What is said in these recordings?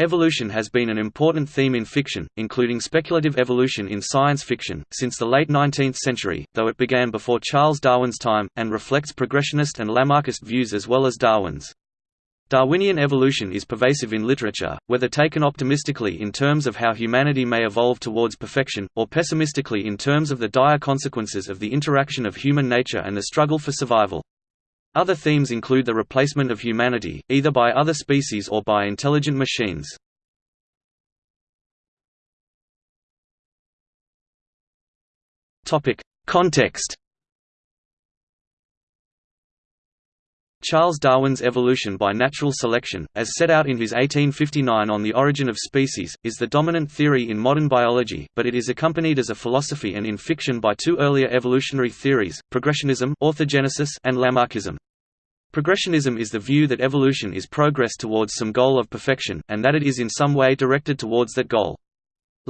Evolution has been an important theme in fiction, including speculative evolution in science fiction, since the late 19th century, though it began before Charles Darwin's time, and reflects progressionist and Lamarckist views as well as Darwin's. Darwinian evolution is pervasive in literature, whether taken optimistically in terms of how humanity may evolve towards perfection, or pessimistically in terms of the dire consequences of the interaction of human nature and the struggle for survival. Other themes include the replacement of humanity, either by other species or by intelligent machines. Context Charles Darwin's Evolution by Natural Selection, as set out in his 1859 On the Origin of Species, is the dominant theory in modern biology, but it is accompanied as a philosophy and in fiction by two earlier evolutionary theories, progressionism orthogenesis and Lamarckism. Progressionism is the view that evolution is progress towards some goal of perfection, and that it is in some way directed towards that goal.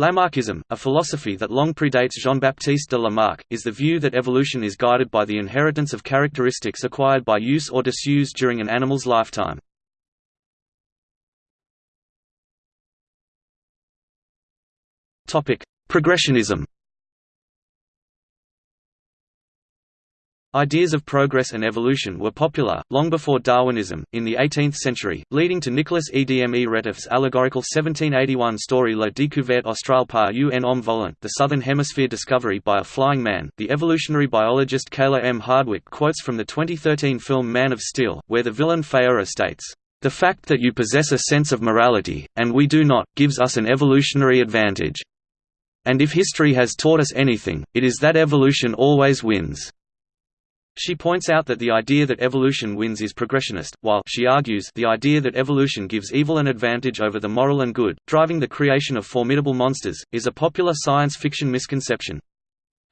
Lamarckism, a philosophy that long predates Jean-Baptiste de Lamarck, is the view that evolution is guided by the inheritance of characteristics acquired by use or disuse during an animal's lifetime. Progressionism Ideas of progress and evolution were popular, long before Darwinism, in the 18th century, leading to Nicolas Edme Retief's allegorical 1781 story La découverte australe par un homme volant the Southern Hemisphere discovery by a flying man. The evolutionary biologist Kayla M. Hardwick quotes from the 2013 film Man of Steel, where the villain Faora states, The fact that you possess a sense of morality, and we do not, gives us an evolutionary advantage. And if history has taught us anything, it is that evolution always wins. She points out that the idea that evolution wins is progressionist, while she argues the idea that evolution gives evil an advantage over the moral and good, driving the creation of formidable monsters, is a popular science fiction misconception.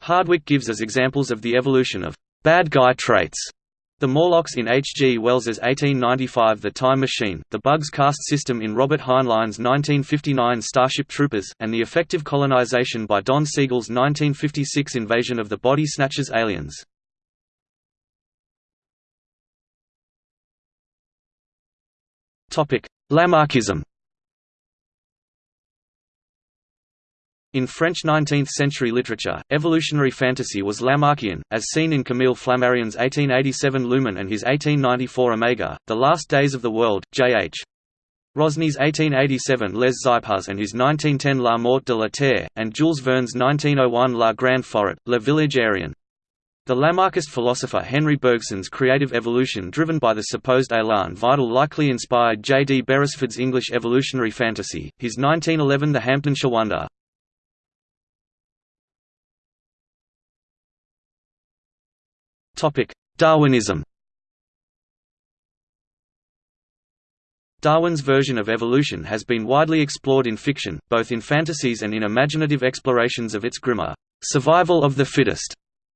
Hardwick gives as examples of the evolution of bad guy traits the Morlocks in H. G. Wells's 1895 The Time Machine, the Bugs caste system in Robert Heinlein's 1959 Starship Troopers, and the effective colonization by Don Siegel's 1956 invasion of the Body Snatchers aliens. Lamarckism In French 19th-century literature, evolutionary fantasy was Lamarckian, as seen in Camille Flammarion's 1887 Lumen and his 1894 Omega, The Last Days of the World, J.H. Rosny's 1887 Les Xipéhuz and his 1910 La Mort de la Terre, and Jules Verne's 1901 La Grande Forêt, Le Village aérien. The Lamarckist philosopher Henri Bergson's creative evolution driven by the supposed élan vital likely inspired J. D. Beresford's English evolutionary fantasy, his 1911 The Hamptonshire Wonder. Darwinism Darwin's version of evolution has been widely explored in fiction, both in fantasies and in imaginative explorations of its grimmer, survival of the fittest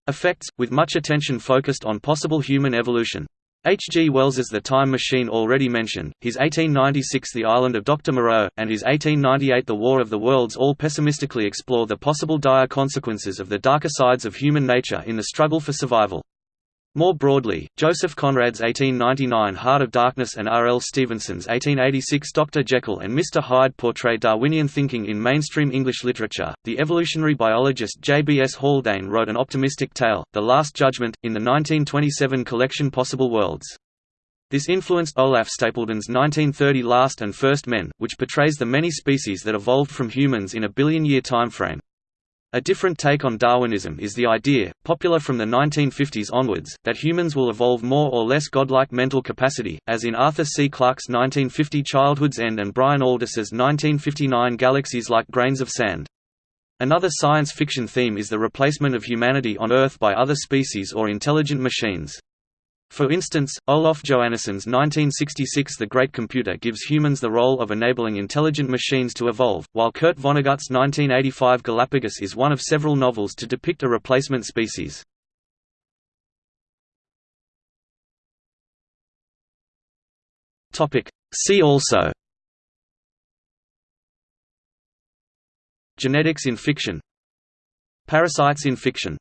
effects, with much attention focused on possible human evolution. H. G. Wells's The Time Machine already mentioned, his 1896 The Island of Dr. Moreau, and his 1898 The War of the Worlds all pessimistically explore the possible dire consequences of the darker sides of human nature in the struggle for survival. More broadly, Joseph Conrad's 1899 Heart of Darkness and R. L. Stevenson's 1886 Dr. Jekyll and Mr. Hyde portray Darwinian thinking in mainstream English literature. The evolutionary biologist J. B. S. Haldane wrote an optimistic tale, The Last Judgment, in the 1927 collection Possible Worlds. This influenced Olaf Stapledon's 1930 Last and First Men, which portrays the many species that evolved from humans in a billion-year timeframe. A different take on Darwinism is the idea, popular from the 1950s onwards, that humans will evolve more or less godlike mental capacity, as in Arthur C. Clarke's 1950 Childhood's End and Brian Aldiss's 1959 Galaxies Like Grains of Sand. Another science fiction theme is the replacement of humanity on Earth by other species or intelligent machines. For instance, Olof Johannesson's 1966 The Great Computer gives humans the role of enabling intelligent machines to evolve, while Kurt Vonnegut's 1985 Galapagos is one of several novels to depict a replacement species. See also Genetics in fiction Parasites in fiction